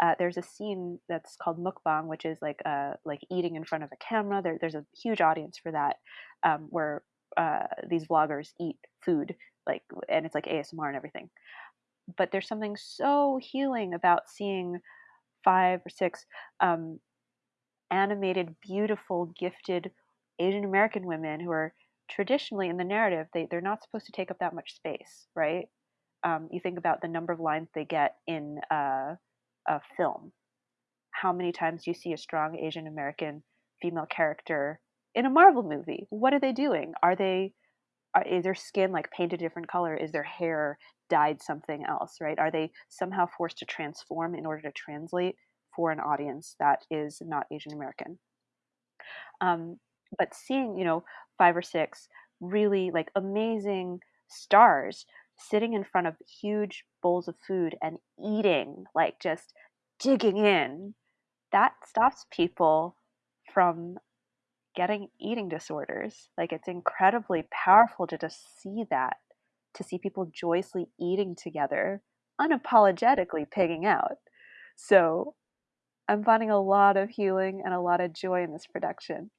uh, there's a scene that's called mukbang, which is like uh, like eating in front of a camera. There, there's a huge audience for that, um, where uh, these vloggers eat food, like, and it's like ASMR and everything. But there's something so healing about seeing five or six um, animated, beautiful, gifted Asian American women who are traditionally in the narrative they, they're not supposed to take up that much space, right? Um, you think about the number of lines they get in uh, a film. How many times do you see a strong Asian American female character in a Marvel movie? What are they doing? Are they are, is their skin like painted a different color? Is their hair dyed something else? Right? Are they somehow forced to transform in order to translate for an audience that is not Asian American? Um, but seeing you know five or six really like amazing stars sitting in front of huge bowls of food and eating, like just digging in, that stops people from getting eating disorders. Like it's incredibly powerful to just see that, to see people joyously eating together, unapologetically pigging out. So I'm finding a lot of healing and a lot of joy in this production.